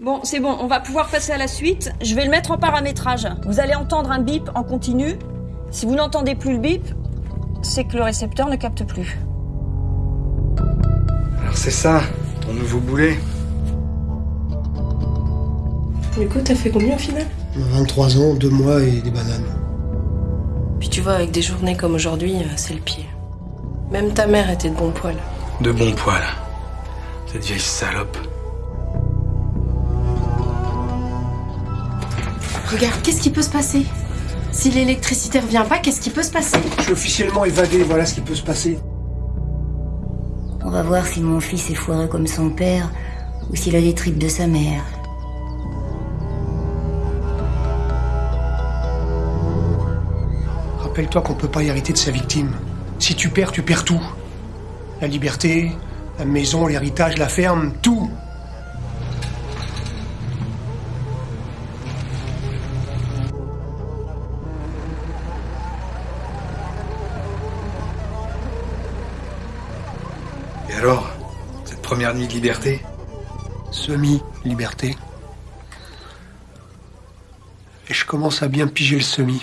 Bon, c'est bon, on va pouvoir passer à la suite. Je vais le mettre en paramétrage. Vous allez entendre un bip en continu. Si vous n'entendez plus le bip, c'est que le récepteur ne capte plus. Alors c'est ça, ton nouveau boulet Du coup, t'as fait combien au final 23 ans, 2 mois et des bananes. Puis tu vois, avec des journées comme aujourd'hui, euh, c'est le pied. Même ta mère était de bon poil. De bon poil. Cette vieille salope. Regarde, qu'est-ce qui peut se passer Si l'électricité revient pas, qu'est-ce qui peut se passer Je suis officiellement évadé, voilà ce qui peut se passer. On va voir si mon fils est foireux comme son père ou s'il a des tripes de sa mère. Rappelle-toi qu'on peut pas hériter de sa victime. Si tu perds, tu perds tout. La liberté, la maison, l'héritage, la ferme, tout. Et alors Cette première nuit de liberté Semi-liberté. Et je commence à bien piger le semi.